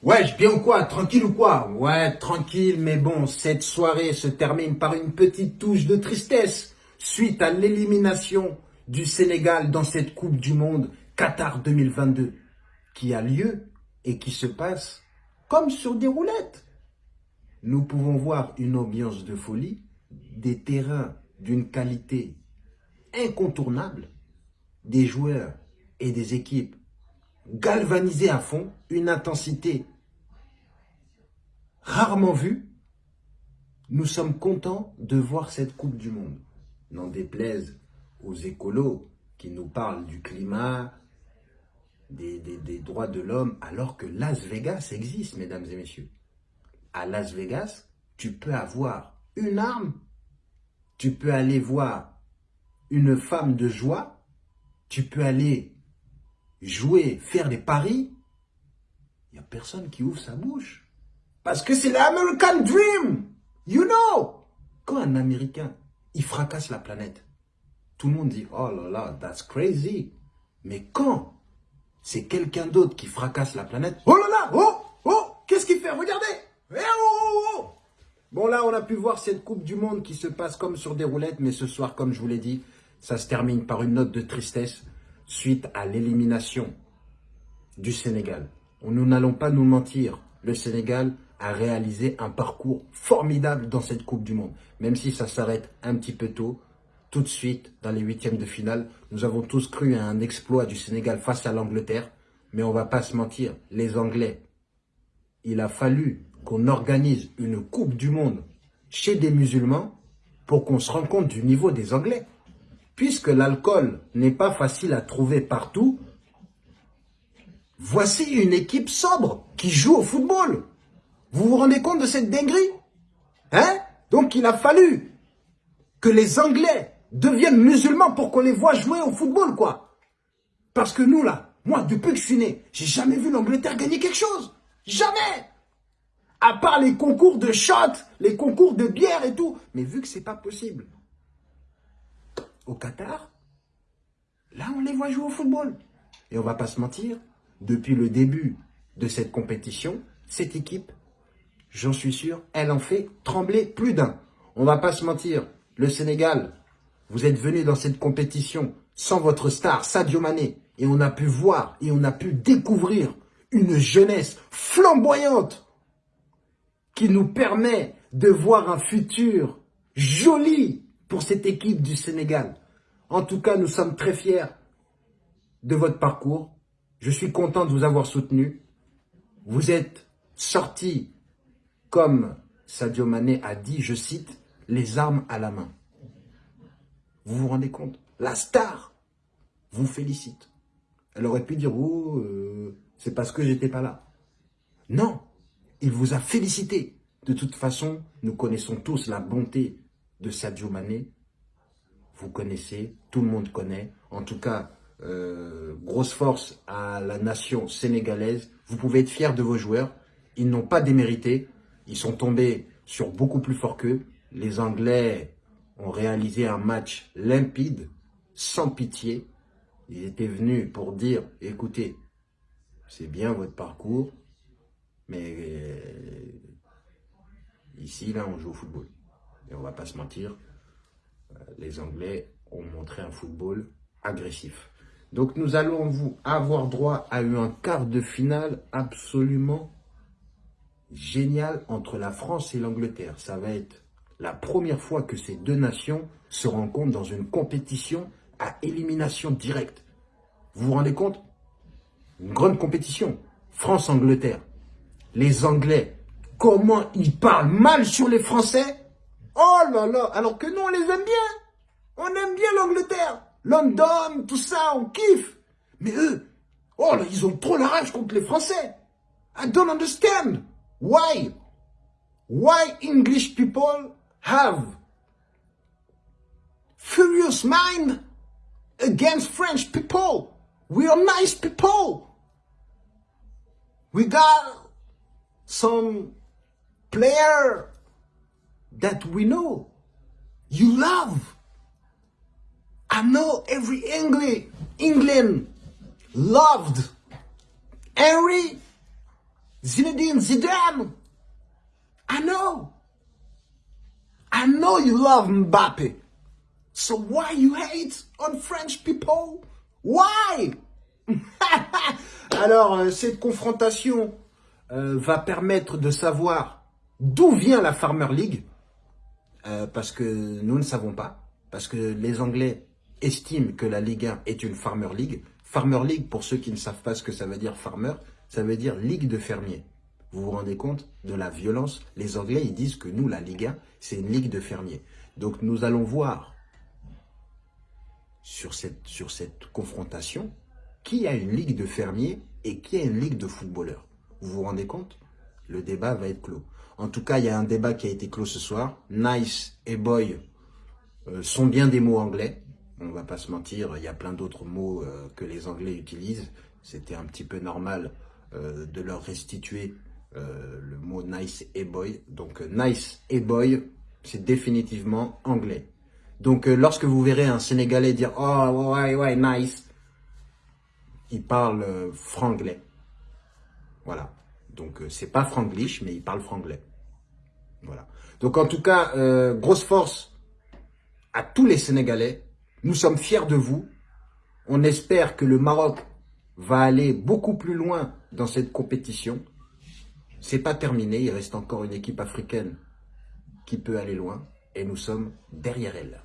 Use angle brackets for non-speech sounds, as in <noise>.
Ouais, bien ou quoi? Tranquille ou quoi? Ouais, tranquille, mais bon, cette soirée se termine par une petite touche de tristesse suite à l'élimination du Sénégal dans cette Coupe du Monde Qatar 2022 qui a lieu et qui se passe comme sur des roulettes. Nous pouvons voir une ambiance de folie, des terrains d'une qualité incontournable, des joueurs et des équipes galvanisés à fond, une intensité rarement vue. Nous sommes contents de voir cette Coupe du Monde. N'en déplaise aux écolos qui nous parlent du climat, des droits de l'homme, alors que Las Vegas existe, mesdames et messieurs. À Las Vegas, tu peux avoir une arme, tu peux aller voir une femme de joie, tu peux aller jouer, faire des paris, il n'y a personne qui ouvre sa bouche. Parce que c'est l'American Dream. You know. Quand un Américain, il fracasse la planète, tout le monde dit, oh là là, that's crazy. Mais quand c'est quelqu'un d'autre qui fracasse la planète, oh là là, oh, oh, qu'est-ce qu'il fait? Regardez. Eh, oh, oh, oh. Bon là, on a pu voir cette Coupe du Monde qui se passe comme sur des roulettes, mais ce soir, comme je vous l'ai dit, ça se termine par une note de tristesse suite à l'élimination du Sénégal. Nous n'allons pas nous mentir, le Sénégal a réalisé un parcours formidable dans cette Coupe du Monde. Même si ça s'arrête un petit peu tôt, tout de suite, dans les huitièmes de finale, nous avons tous cru à un exploit du Sénégal face à l'Angleterre. Mais on va pas se mentir, les Anglais, il a fallu qu'on organise une Coupe du Monde chez des musulmans pour qu'on se rende compte du niveau des Anglais. Puisque l'alcool n'est pas facile à trouver partout, voici une équipe sobre qui joue au football. Vous vous rendez compte de cette dinguerie? Hein? Donc il a fallu que les Anglais deviennent musulmans pour qu'on les voit jouer au football, quoi. Parce que nous, là, moi, depuis que je suis né, j'ai jamais vu l'Angleterre gagner quelque chose. Jamais À part les concours de shot, les concours de bière et tout. Mais vu que c'est pas possible, au Qatar, là, on les voit jouer au football. Et on va pas se mentir, depuis le début de cette compétition, cette équipe, j'en suis sûr, elle en fait trembler plus d'un. On va pas se mentir, le Sénégal, vous êtes venu dans cette compétition sans votre star, Sadio Mané, et on a pu voir et on a pu découvrir une jeunesse flamboyante qui nous permet de voir un futur joli pour cette équipe du Sénégal. En tout cas, nous sommes très fiers de votre parcours. Je suis content de vous avoir soutenu. Vous êtes sortis, comme Sadio Mané a dit, je cite, les armes à la main. Vous vous rendez compte? La star vous félicite. Elle aurait pu dire, oh, euh, c'est parce que j'étais pas là. Non, il vous a félicité. De toute façon, nous connaissons tous la bonté de Sadio Mané. Vous connaissez, tout le monde connaît. En tout cas, euh, grosse force à la nation sénégalaise. Vous pouvez être fiers de vos joueurs. Ils n'ont pas démérité. Ils sont tombés sur beaucoup plus fort qu'eux. Les Anglais ont réalisé un match limpide, sans pitié. Ils étaient venus pour dire, écoutez, c'est bien votre parcours, mais euh, ici, là, on joue au football. Et on va pas se mentir, euh, les Anglais ont montré un football agressif. Donc nous allons vous avoir droit à un quart de finale absolument génial entre la France et l'Angleterre. Ça va être la première fois que ces deux nations se rencontrent dans une compétition à élimination directe. Vous vous rendez compte? Une grande compétition. France-Angleterre. Les Anglais, comment ils parlent mal sur les Français? Oh là là Alors que nous, on les aime bien. On aime bien l'Angleterre. London, tout ça, on kiffe. Mais eux, oh là, ils ont trop la rage contre les Français. I don't understand. Why? Why English people have furious mind against French people? We are nice people. We got some player that we know. You love. I know every England, England loved Henry Zinedine Zidane. I know. I know you love Mbappe. So why you hate on French people? Why? <laughs> Alors, euh, cette confrontation euh, va permettre de savoir d'où vient la Farmer League. Euh, parce que nous ne savons pas. Parce que les Anglais estiment que la Ligue 1 est une Farmer League. Farmer League, pour ceux qui ne savent pas ce que ça veut dire farmer, ça veut dire Ligue de fermiers. Vous vous rendez compte de la violence? Les Anglais, ils disent que nous, la Ligue 1, c'est une Ligue de fermiers. Donc nous allons voir sur cette, sur cette confrontation qui a une Ligue de fermiers et qui a une Ligue de footballeurs. Vous vous rendez compte? Le débat va être clos. En tout cas, il y a un débat qui a été clos ce soir. Nice et boy euh, sont bien des mots anglais on va pas se mentir, il y a plein d'autres mots euh, que les Anglais utilisent. C'était un petit peu normal euh, de leur restituer le mot nice et boy. Donc nice et boy, c'est définitivement anglais. Donc lorsque vous verrez un Sénégalais dire « Oh ouais, ouais, nice », il parle franglais. Voilà. Donc c'est pas franglish, mais il parle franglais. Voilà. Donc en tout cas, grosse force à tous les Sénégalais nous sommes fiers de vous. On espère que le Maroc va aller beaucoup plus loin dans cette compétition. C'est pas terminé, il reste encore une équipe africaine qui peut aller loin et nous sommes derrière elle.